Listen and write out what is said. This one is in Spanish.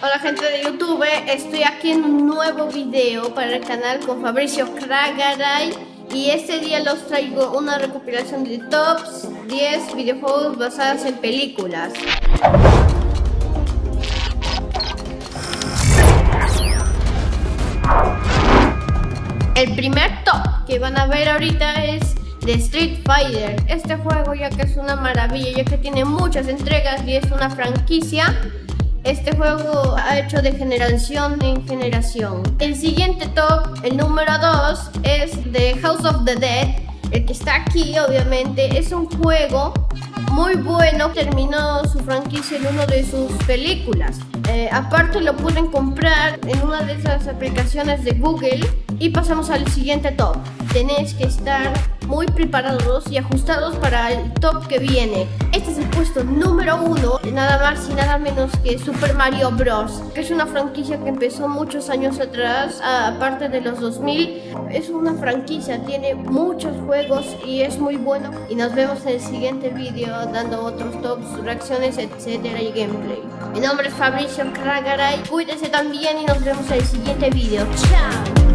Hola gente de YouTube, estoy aquí en un nuevo video para el canal con Fabricio Kragaray y este día los traigo una recopilación de tops 10 videojuegos basados en películas. El primer top que van a ver ahorita es de Street Fighter. Este juego ya que es una maravilla, ya que tiene muchas entregas y es una franquicia este juego ha hecho de generación en generación. El siguiente top, el número 2, es de House of the Dead. El que está aquí, obviamente, es un juego muy bueno. Terminó su franquicia en una de sus películas. Eh, aparte lo pueden comprar en una de esas aplicaciones de Google. Y pasamos al siguiente top. Tenéis que estar muy preparados y ajustados para el top que viene. Este es el puesto número uno, nada más y nada menos que Super Mario Bros. Que es una franquicia que empezó muchos años atrás, aparte de los 2000. Es una franquicia, tiene muchos juegos y es muy bueno. Y nos vemos en el siguiente video dando otros tops, reacciones, etcétera y gameplay. Mi nombre es Fabricio Kragaray. Cuídense también y nos vemos en el siguiente video. Chao.